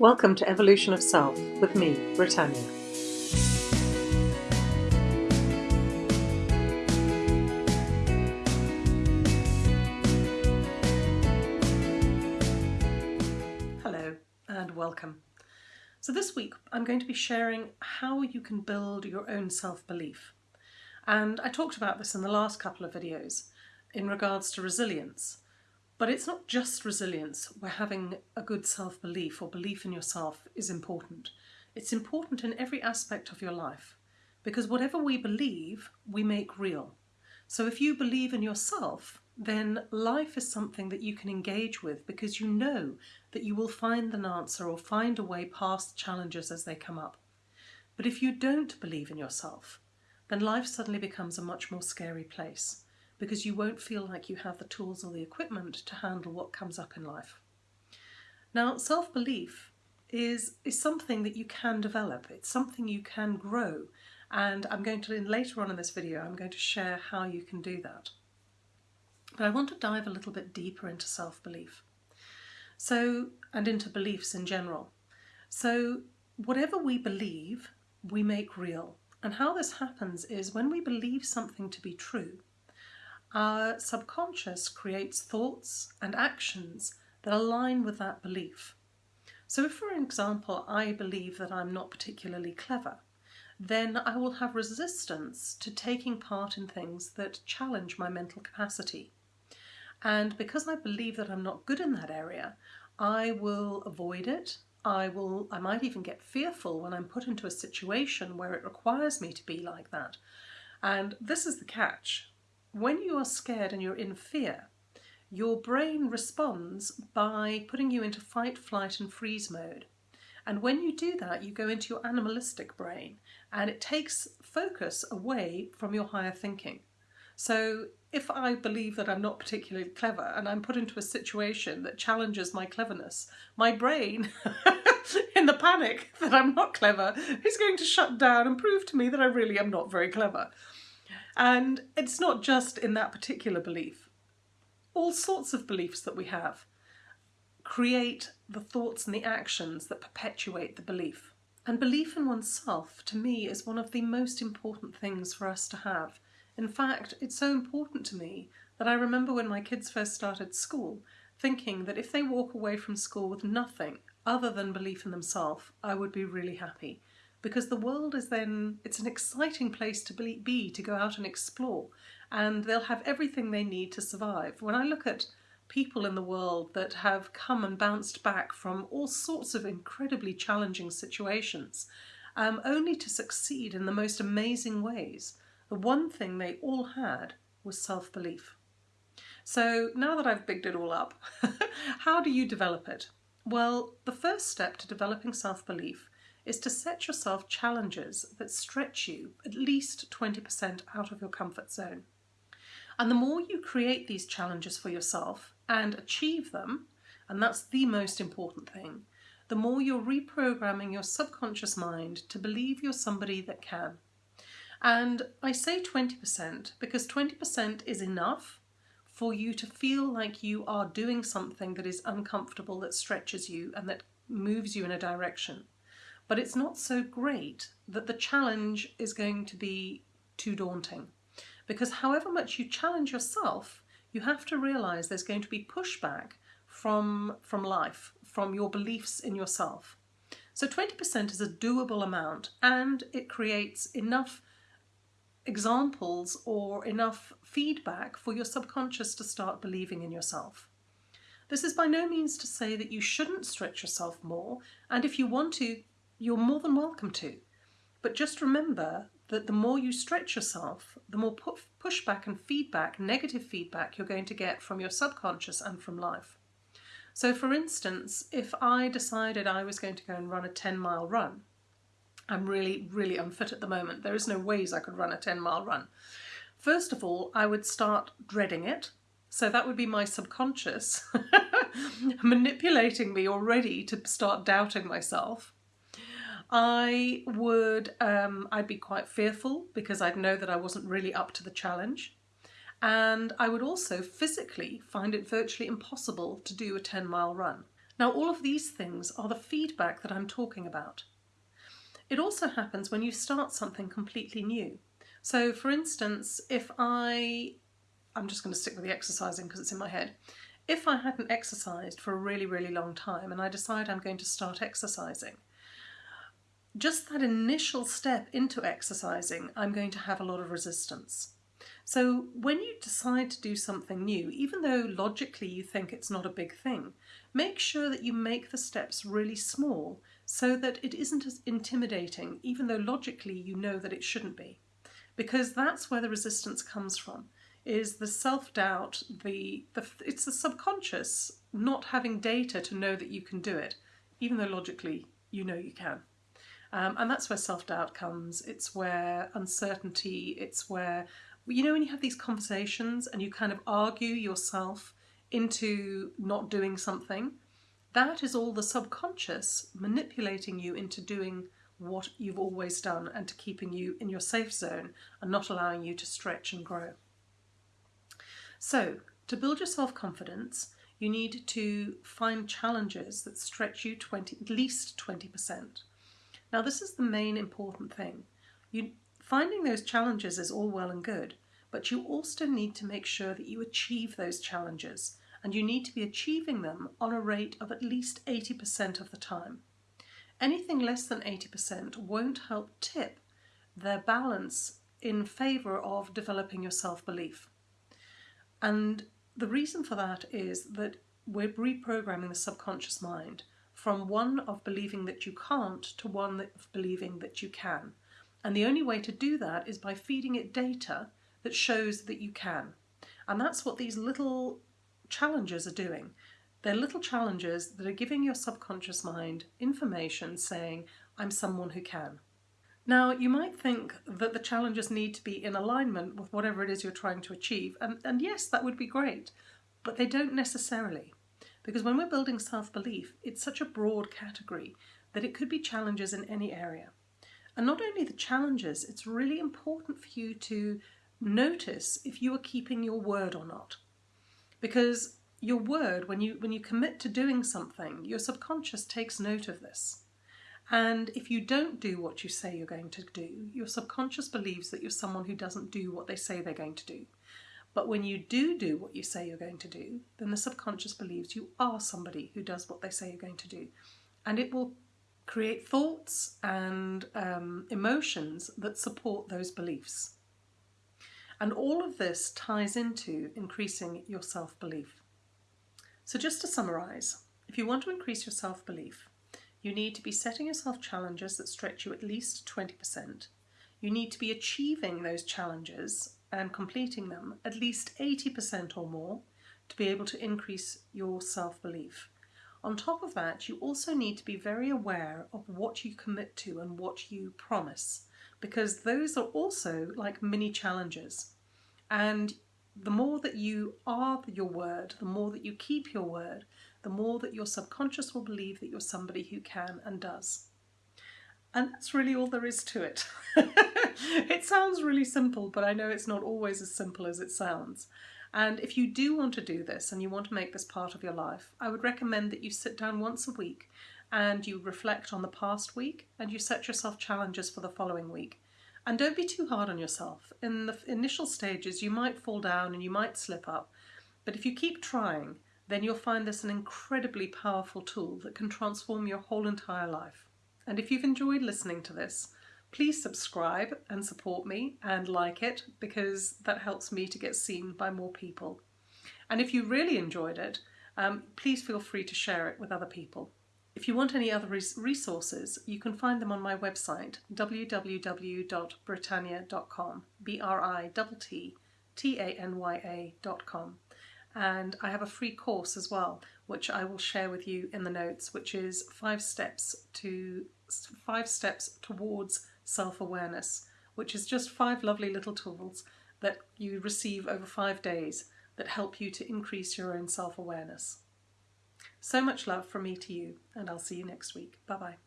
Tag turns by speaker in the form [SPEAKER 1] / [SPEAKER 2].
[SPEAKER 1] Welcome to Evolution of Self with me, Brittanya. Hello and welcome. So this week I'm going to be sharing how you can build your own self-belief. And I talked about this in the last couple of videos in regards to resilience. But it's not just resilience where having a good self-belief or belief in yourself is important. It's important in every aspect of your life because whatever we believe, we make real. So if you believe in yourself, then life is something that you can engage with because you know that you will find an answer or find a way past challenges as they come up. But if you don't believe in yourself, then life suddenly becomes a much more scary place because you won't feel like you have the tools or the equipment to handle what comes up in life. Now, self-belief is, is something that you can develop. It's something you can grow. And I'm going to, later on in this video, I'm going to share how you can do that. But I want to dive a little bit deeper into self-belief. So, and into beliefs in general. So, whatever we believe, we make real. And how this happens is when we believe something to be true, our subconscious creates thoughts and actions that align with that belief. So if, for example, I believe that I'm not particularly clever, then I will have resistance to taking part in things that challenge my mental capacity. And because I believe that I'm not good in that area, I will avoid it. I will I might even get fearful when I'm put into a situation where it requires me to be like that. And this is the catch when you are scared and you're in fear, your brain responds by putting you into fight, flight and freeze mode. And when you do that, you go into your animalistic brain and it takes focus away from your higher thinking. So if I believe that I'm not particularly clever and I'm put into a situation that challenges my cleverness, my brain, in the panic that I'm not clever, is going to shut down and prove to me that I really am not very clever. And it's not just in that particular belief. All sorts of beliefs that we have create the thoughts and the actions that perpetuate the belief. And belief in oneself, to me, is one of the most important things for us to have. In fact, it's so important to me that I remember when my kids first started school, thinking that if they walk away from school with nothing other than belief in themselves, I would be really happy because the world is then, it's an exciting place to be, to go out and explore and they'll have everything they need to survive. When I look at people in the world that have come and bounced back from all sorts of incredibly challenging situations, um, only to succeed in the most amazing ways, the one thing they all had was self-belief. So now that I've bigged it all up, how do you develop it? Well, the first step to developing self-belief is to set yourself challenges that stretch you at least 20% out of your comfort zone. And the more you create these challenges for yourself and achieve them, and that's the most important thing, the more you're reprogramming your subconscious mind to believe you're somebody that can. And I say 20% because 20% is enough for you to feel like you are doing something that is uncomfortable, that stretches you and that moves you in a direction but it's not so great that the challenge is going to be too daunting. Because however much you challenge yourself, you have to realize there's going to be pushback from, from life, from your beliefs in yourself. So 20% is a doable amount and it creates enough examples or enough feedback for your subconscious to start believing in yourself. This is by no means to say that you shouldn't stretch yourself more, and if you want to, you're more than welcome to. But just remember that the more you stretch yourself, the more pushback and feedback, negative feedback you're going to get from your subconscious and from life. So for instance, if I decided I was going to go and run a 10 mile run, I'm really, really unfit at the moment. There is no ways I could run a 10 mile run. First of all, I would start dreading it. So that would be my subconscious manipulating me already to start doubting myself. I would, um, I'd be quite fearful because I'd know that I wasn't really up to the challenge. And I would also physically find it virtually impossible to do a 10 mile run. Now all of these things are the feedback that I'm talking about. It also happens when you start something completely new. So for instance, if I, I'm just going to stick with the exercising because it's in my head. If I hadn't exercised for a really, really long time and I decide I'm going to start exercising, just that initial step into exercising, I'm going to have a lot of resistance. So when you decide to do something new, even though logically you think it's not a big thing, make sure that you make the steps really small so that it isn't as intimidating, even though logically you know that it shouldn't be. Because that's where the resistance comes from, is the self-doubt, the, the, it's the subconscious not having data to know that you can do it, even though logically you know you can. Um, and that's where self-doubt comes. It's where uncertainty, it's where, you know, when you have these conversations and you kind of argue yourself into not doing something, that is all the subconscious manipulating you into doing what you've always done and to keeping you in your safe zone and not allowing you to stretch and grow. So, to build your self-confidence, you need to find challenges that stretch you 20, at least 20%. Now this is the main important thing. You, finding those challenges is all well and good, but you also need to make sure that you achieve those challenges and you need to be achieving them on a rate of at least 80% of the time. Anything less than 80% won't help tip their balance in favour of developing your self-belief. And the reason for that is that we're reprogramming the subconscious mind from one of believing that you can't to one of believing that you can. And the only way to do that is by feeding it data that shows that you can. And that's what these little challenges are doing. They're little challenges that are giving your subconscious mind information saying, I'm someone who can. Now, you might think that the challenges need to be in alignment with whatever it is you're trying to achieve, and, and yes, that would be great, but they don't necessarily. Because when we're building self-belief, it's such a broad category that it could be challenges in any area. And not only the challenges, it's really important for you to notice if you are keeping your word or not. Because your word, when you, when you commit to doing something, your subconscious takes note of this. And if you don't do what you say you're going to do, your subconscious believes that you're someone who doesn't do what they say they're going to do. But when you do do what you say you're going to do, then the subconscious believes you are somebody who does what they say you're going to do. And it will create thoughts and um, emotions that support those beliefs. And all of this ties into increasing your self-belief. So just to summarise, if you want to increase your self-belief, you need to be setting yourself challenges that stretch you at least 20%. You need to be achieving those challenges and completing them at least 80% or more to be able to increase your self-belief. On top of that, you also need to be very aware of what you commit to and what you promise, because those are also like mini challenges. And the more that you are your word, the more that you keep your word, the more that your subconscious will believe that you're somebody who can and does. And that's really all there is to it. it sounds really simple, but I know it's not always as simple as it sounds. And if you do want to do this and you want to make this part of your life, I would recommend that you sit down once a week and you reflect on the past week and you set yourself challenges for the following week. And don't be too hard on yourself. In the initial stages, you might fall down and you might slip up, but if you keep trying, then you'll find this an incredibly powerful tool that can transform your whole entire life. And if you've enjoyed listening to this, please subscribe and support me and like it because that helps me to get seen by more people. And if you really enjoyed it, um, please feel free to share it with other people. If you want any other res resources, you can find them on my website, www.brittanya.com, B-R-I-T-T-A-N-Y-A.com. And I have a free course as well, which I will share with you in the notes, which is five steps to five steps towards self-awareness, which is just five lovely little tools that you receive over five days that help you to increase your own self-awareness. So much love from me to you, and I'll see you next week. Bye-bye.